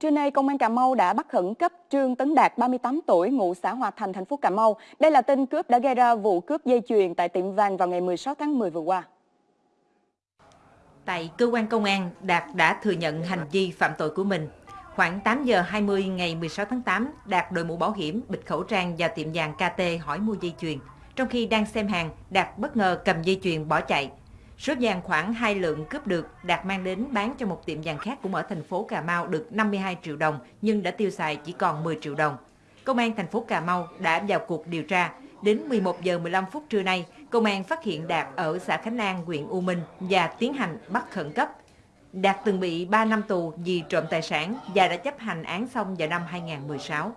Trưa nay, Công an Cà Mau đã bắt khẩn cấp Trương Tấn Đạt, 38 tuổi, ngụ xã Hòa Thành, thành phố Cà Mau. Đây là tên cướp đã gây ra vụ cướp dây chuyền tại tiệm vàng vào ngày 16 tháng 10 vừa qua. Tại cơ quan công an, Đạt đã thừa nhận hành vi phạm tội của mình. Khoảng 8 giờ 20 ngày 16 tháng 8, Đạt đội mũ bảo hiểm, bịt khẩu trang vào tiệm vàng KT hỏi mua dây chuyền. Trong khi đang xem hàng, Đạt bất ngờ cầm dây chuyền bỏ chạy. Số vàng khoảng 2 lượng cướp được, Đạt mang đến bán cho một tiệm vàng khác cũng ở thành phố Cà Mau được 52 triệu đồng nhưng đã tiêu xài chỉ còn 10 triệu đồng. Công an thành phố Cà Mau đã vào cuộc điều tra. Đến 11 giờ 15 phút trưa nay, công an phát hiện Đạt ở xã Khánh An, huyện U Minh và tiến hành bắt khẩn cấp. Đạt từng bị 3 năm tù vì trộm tài sản và đã chấp hành án xong vào năm 2016.